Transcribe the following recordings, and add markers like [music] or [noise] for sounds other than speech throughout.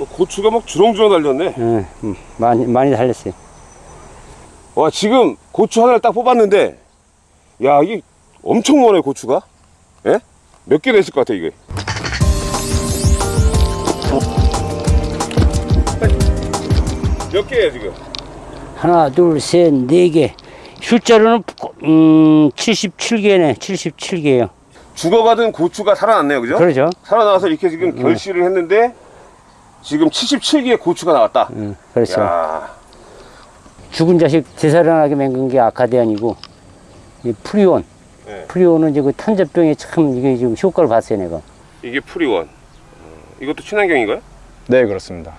어, 고추가 막 주렁주렁 달렸네. 예, 음, 많이 많이 달렸어요. 와 지금 고추 하나를 딱 뽑았는데 야 이게 엄청 많아요 고추가. 예? 몇 개 됐을 것 같아 이게. 몇 개야 지금? 하나, 둘, 셋, 네 개. 숫자로는 음 77개네. 77개요. 죽어가던 고추가 살아났네요, 그죠? 그러죠? 살아나와서 이렇게 지금 결실을 했는데 지금 77개의 고추가 나왔다. 음, 그렇죠. 야, 죽은 자식 되살아나게 맹근 게 아카디안이고 이 프리온. 네. 프리온은 이제 그 탄저병에 참 이게 지금 효과를 봤어요, 내가. 이게 프리원. 어, 이것도 친환경인가요? 네, 그렇습니다.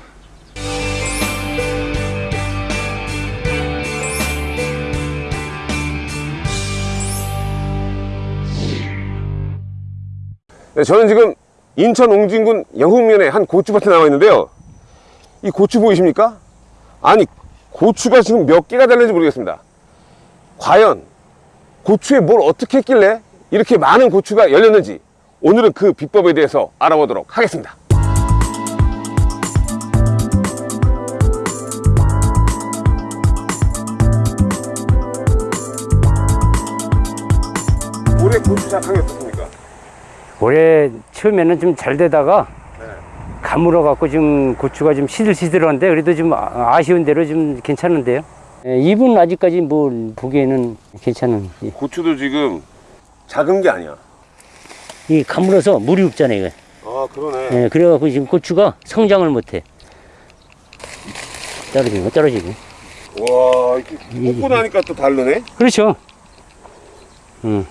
네, 저는 지금 인천 옹진군 영흥면의 한 고추밭에 나와 있는데요. 이 고추 보이십니까? 아니, 고추가 지금 몇 개가 달렸는지 모르겠습니다. 과연 고추에 뭘 어떻게 했길래 이렇게 많은 고추가 열렸는지 오늘은 그 비법에 대해서 알아보도록 하겠습니다. 올해 고추 작황이 어떻습니까? 올해 처음에는 좀 잘 되다가 가물어 갖고 지금 고추가 좀 시들시들한데 그래도 좀 아- 아쉬운 대로 좀 괜찮은데요. 예, 잎은 아직까지 뭐 보기에는 괜찮은. 예. 고추도 지금 작은 게 아니야. 이 가물어서 물이 없잖아요. 이거. 아 그러네. 예, 그래갖고 지금 고추가 성장을 못해. 떨어지고 떨어지고. 와 이렇게 뽑고 나니까 또 다르네. 그렇죠. 음,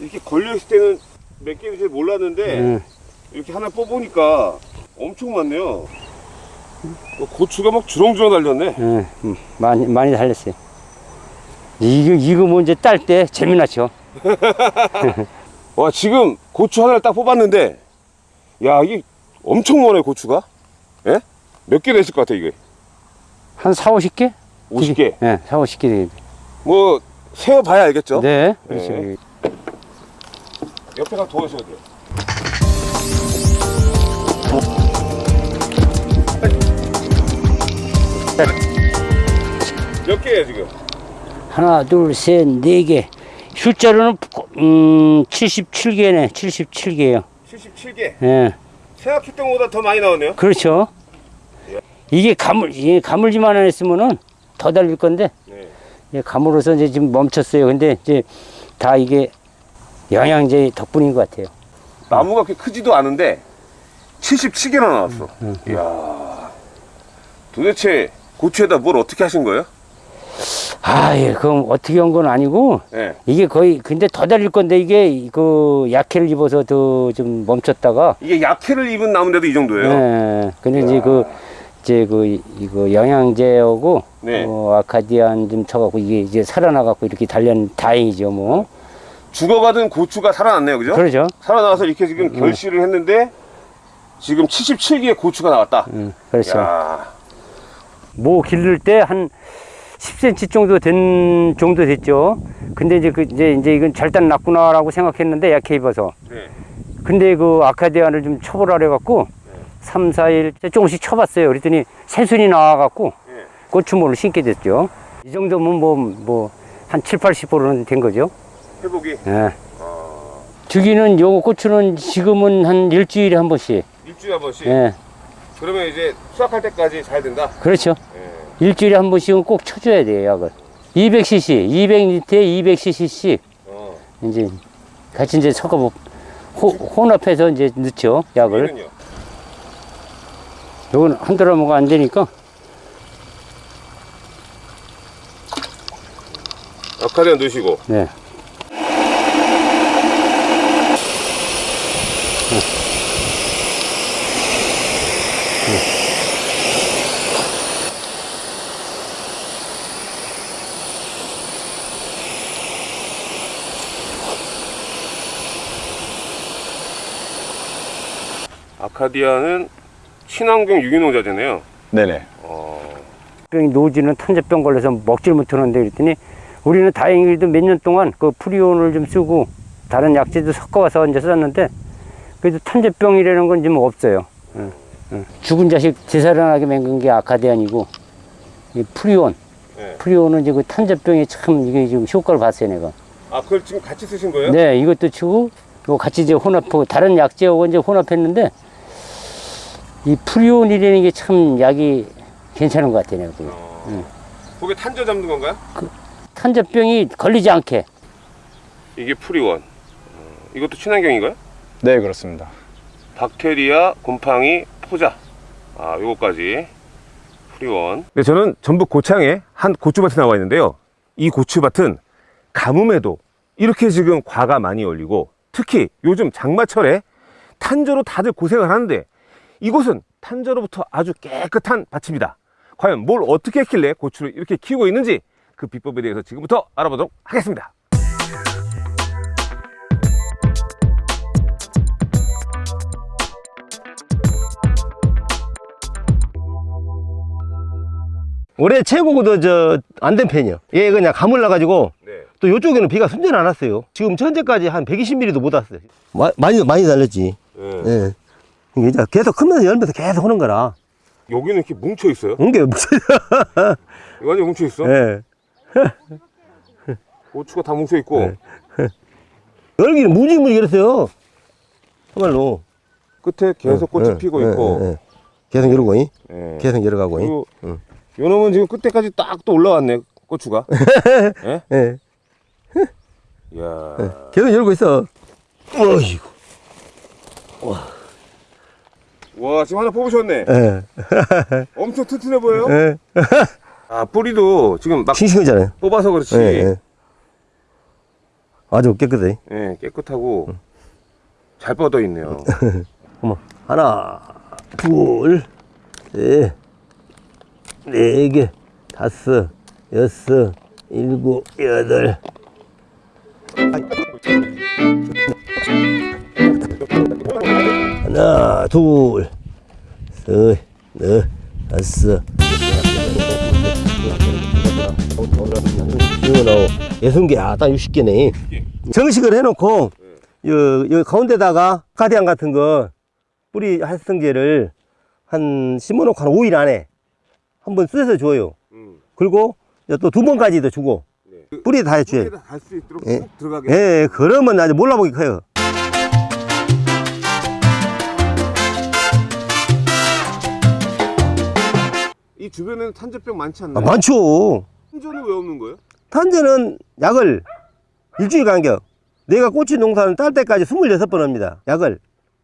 이렇게 걸려 있을 때는 몇 개인지 잘 몰랐는데 음. 이렇게 하나 뽑으니까 엄청 많네요. 어, 고추가 막 주렁주렁 달렸네. 예, 음, 많이 많이 달렸어요. 이거 이거 뭐 이제 딸때 재미나죠. [laughs] 와 지금 고추 하나를 딱 뽑았는데 야 이게 엄청 많아요 고추가. 예? 몇 개 됐을 것 같아 이게? 한 4, 50개? 50개. 예, 4, 50개 되겠네. 뭐 세어봐야 알겠죠? 네, 그렇죠. 네. 옆에 가서 도와주셔야 돼요. 몇 개예요 지금? 하나, 둘, 셋, 네 개. 숫자로는 음 77개네. 77개요. 77개. 예. 생각했던 것보다 더 많이 나오네요. 그렇죠. 이게 가물 이게 가물지만 안 했으면은 더 달릴 건데 네. 이게 가물어서 이제 지금 멈췄어요. 근데 이제 다 이게 영양제 덕분인 것 같아요. 나무가 그렇게 크지도 않은데 77개나 나왔어. 이야. 도대체 고추에다 뭘 어떻게 하신 거예요? 아, 예, 그럼 어떻게 한 건 아니고 네. 이게 거의 근데 더 달릴 건데 이게 그 약해를 입어서 더 좀 멈췄다가 이게 약해를 입은 나무인데도 이 정도예요? 예. 근데 이제 그 이제 그 이거 영양제하고 네. 어, 아카디안 좀 쳐갖고 이게 이제 살아나갖고 이렇게 달련 다행이죠 뭐. 죽어가던 고추가 살아났네요, 그죠? 그러죠. 살아나와서 이렇게 지금 결실을 했는데 지금 77개의 고추가 나왔다. 음, 그렇죠. 야, 모 기를 때 한 10cm 정도 된 정도 됐죠. 근데 이제 그 이제 이제 이건 절단 났구나 라고 생각했는데 약해 입어서. 네. 근데 그 아카디안을 좀 쳐보라 그래갖고 삼 3, 4일 조금씩 쳐봤어요. 그랬더니 새순이 나와갖고 네. 고추모를 심게 됐죠. 이 정도면 뭐 뭐 한 7, 80%는 된 거죠. 회복이 예. 주기는 요 고추는 지금은 한 일주일에 한 번씩. 일주일에 한 번씩. 예. 그러면 이제 수확할 때까지 잘 된다. 그렇죠. 예. 일주일에 한 번씩은 꼭 쳐줘야 돼요, 약을. 200cc, 200리터에 200cc씩 어. 이제 같이 이제 섞어 보 혼합해서 이제 넣죠, 약을. 이는요? 요건 한 드라마가 안 되니까 아카디안 넣으시고. 네. 아카디아는 친환경 유기농자재네요. 네네. 병이 노지는 탄저병 걸려서 먹질 못하는데 그랬더니 우리는 다행히도 몇 년 동안 그 프리온을 좀 쓰고 다른 약재도 섞어와서 이제 썼는데 그래도 탄저병이라는 건 좀 없어요. 예. 응. 죽은 자식 되살아나게 맹근 게 아카디안이고 이 프리온. 네. 프리온은 이제 그 탄저병에 참 이게 지금 효과를 봤어요 내가. 아 그걸 지금 같이 쓰신 거예요? 네, 이것도 치고 이거 같이 이제 혼합하고 다른 약재하고 이제 혼합했는데 이 프리온이라는 게 참 약이 괜찮은 것 같아요. 내가 보기엔. 그게 탄저 잡는 건가요? 탄저병이 걸리지 않게. 이게 프리원. 어, 이것도 친환경인가요? 네, 그렇습니다. 박테리아, 곰팡이, 포자. 아, 요거까지. 프리원. 네, 저는 전북 고창에 한 고추밭에 나와 있는데요. 이 고추밭은 가뭄에도 이렇게 지금 과가 많이 열리고 특히 요즘 장마철에 탄저로 다들 고생을 하는데 이곳은 탄저로부터 아주 깨끗한 밭입니다. 과연 뭘 어떻게 했길래 고추를 이렇게 키우고 있는지 그 비법에 대해서 지금부터 알아보도록 하겠습니다. 올해 최고도 저 안 된 편이요. 얘 그냥 가물나 가지고 네. 또 요쪽에는 비가 순전 안 왔어요. 지금 현재까지 한 120mm도 못 왔어요. 마- 많이 많이 달렸지. 네. 예. 이제 계속 크면서 열면서 계속 오는 거라. 여기는 이렇게 뭉쳐 있어요. 이게 무슨 완전 뭉쳐 있어. 예. [laughs] 고추가 다 뭉쳐 있고 [laughs] 네. 열기는 무지무지 그랬어요. 정말로. 끝에 계속 꽃이 예, 피고 예, 있고. 예, 예. 계속 열어고, 이? 예. 계속 열어가고. 이? 그리고 응. 요 놈은 지금 끝에까지 딱 또 올라왔네 고추가. [laughs] 예? 예. 이야. 계속 열고 있어. 어이구. 와 지금 하나 뽑으셨네. 예. [laughs] 엄청 튼튼해 보여요. 예. 아 뿌리도 지금 막 싱싱하잖아요. 뽑아서 그렇지. 예, 예. 아주 깨끗해. 예, 깨끗하고 잘 뻗어 있네요. [laughs] 어머, 하나, 둘, 셋, 네 개, 다섯, 여섯, 일곱, 여덟. 하나, 둘, 셋, 넷, 다섯, 일곱, 여덟, 여섯 개, 아, 딱 60개네. 정식을 해놓고, 요, 요 가운데다가 카디안 같은 거 뿌리 활성제를 한 심어놓고 한 5일 안에 한 번 쓰서 줘요. 음, 그리고 또 두 번까지도 주고 네. 뿌리에 다 해줘요. 예. 예, 그러면 아주 몰라보기 커요. 이 주변에는 탄저병 많지 아, 않나요? 많죠. 탄저는 왜 없는 거예요? 탄저는 약을 일주일 간격. 내가 꼬치 농사를 딸 때까지 26번 합니다. 약을.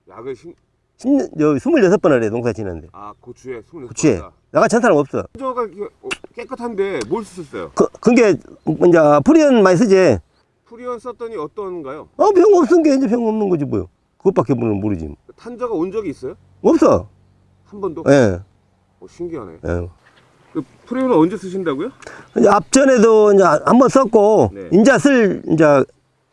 약을 신... 10년, 저 26번을 해, 농사 지는데. 아 고추에 스물 그치? 나가 전 사람 없어. 탄저가 어, 깨끗한데 뭘 쓰셨어요? 그, 그게, 이제, 프리언 많이 쓰지. 프리온 썼더니 어떤가요? 어, 병 없은 게 이제 병 없는 거지, 뭐요. 그것밖에 모르지. 탄저가 온 적이 있어요? 없어. 한 번도? 예. 어, 신기하네. 예. 그 프리온은 언제 쓰신다고요? 이제 앞전에도 이제 한번 썼고, 네. 인자 쓸, 이제,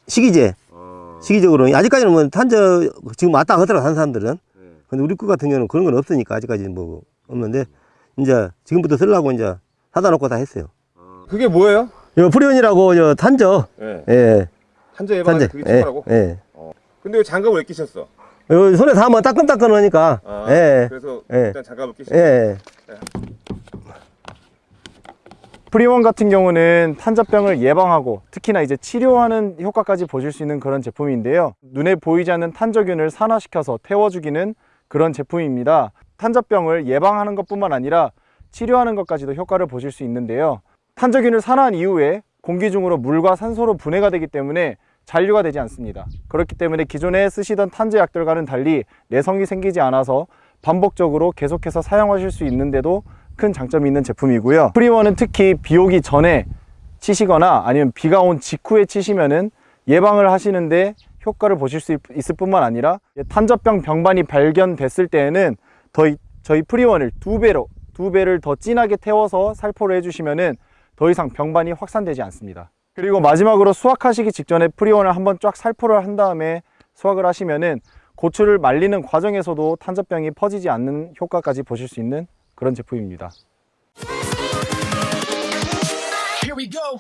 시기제. 아, 시기적으로. 아직까지는 뭐 탄저, 지금 왔다 하더라고, 한 사람들은. 네. 근데 우리 거 같은 경우는 그런 건 없으니까, 아직까지는 뭐, 없는데, 이제, 지금부터 쓰려고 이제, 사다 놓고 다 했어요. 아. 그게 뭐예요? 이거 프리온이라고, 저, 탄저. 네. 예. 탄저 탄저. 그게 예. 최고라고? 예. 근데 왜 장갑을 왜 끼셨어? 요 손에 닿으면 따끈따끈 하니까. 아, 예. 그래서 예. 일단 장갑을 끼시고 예. 프리원 같은 경우는 탄저병을 예방하고 특히나 이제 치료하는 효과까지 보실 수 있는 그런 제품인데요. 눈에 보이지 않는 탄저균을 산화시켜서 태워주기는 그런 제품입니다. 탄저병을 예방하는 것 뿐만 아니라 치료하는 것까지도 효과를 보실 수 있는데요. 탄저균을 산화한 이후에 공기 중으로 물과 산소로 분해가 되기 때문에 잔류가 되지 않습니다. 그렇기 때문에 기존에 쓰시던 탄저약들과는 달리 내성이 생기지 않아서 반복적으로 계속해서 사용하실 수 있는데도 큰 장점이 있는 제품이고요. 프리원은 특히 비 오기 전에 치시거나 아니면 비가 온 직후에 치시면은 예방을 하시는데 효과를 보실 수 있- 있을 뿐만 아니라 탄저병 병반이 발견됐을 때에는 더 이- 저희 프리원을 두 배로 두 배를 더 진하게 태워서 살포를 해주시면은 더 이상 병반이 확산되지 않습니다. 그리고 마지막으로 수확하시기 직전에 프리원을 한번 쫙 살포를 한 다음에 수확을 하시면은 고추를 말리는 과정에서도 탄저병이 퍼지지 않는 효과까지 보실 수 있는 그런 제품입니다. Here we go.